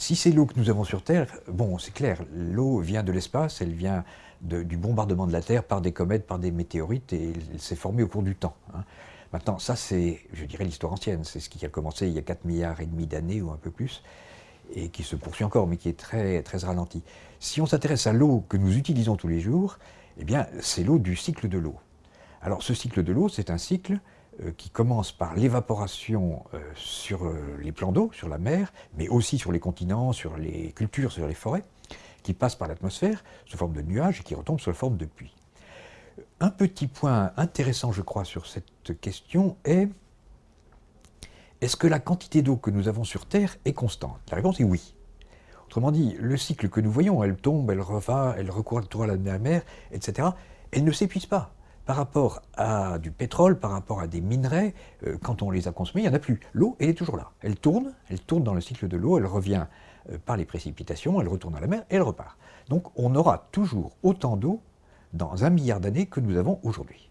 si c'est l'eau que nous avons sur Terre, bon, c'est clair, l'eau vient de l'espace, elle vient du bombardement de la Terre par des comètes, par des météorites, et elle, s'est formée au cours du temps. Hein. Maintenant, ça c'est, je dirais, l'histoire ancienne, c'est ce qui a commencé il y a 4 milliards et demi d'années ou un peu plus, et qui se poursuit encore, mais qui est très, très ralenti. Si on s'intéresse à l'eau que nous utilisons tous les jours, eh bien, c'est l'eau du cycle de l'eau. Alors, ce cycle de l'eau, c'est un cycle qui commence par l'évaporation euh, sur euh, les plans d'eau, sur la mer, mais aussi sur les continents, sur les cultures, sur les forêts, qui passe par l'atmosphère sous forme de nuages et qui retombe sous forme de pluie. Un petit point intéressant, je crois, sur cette question est est-ce que la quantité d'eau que nous avons sur Terre est constante? La réponse est oui. Autrement dit, le cycle que nous voyons, elle tombe, elle revient, elle recourt à la mer, etc., elle ne s'épuise pas. Par rapport à du pétrole, par rapport à des minerais, euh, quand on les a consommés, il n'y en a plus. L'eau, elle est toujours là. Elle tourne, elle tourne dans le cycle de l'eau, elle revient euh, par les précipitations, elle retourne à la mer et elle repart. Donc on aura toujours autant d'eau dans un milliard d'années que nous avons aujourd'hui.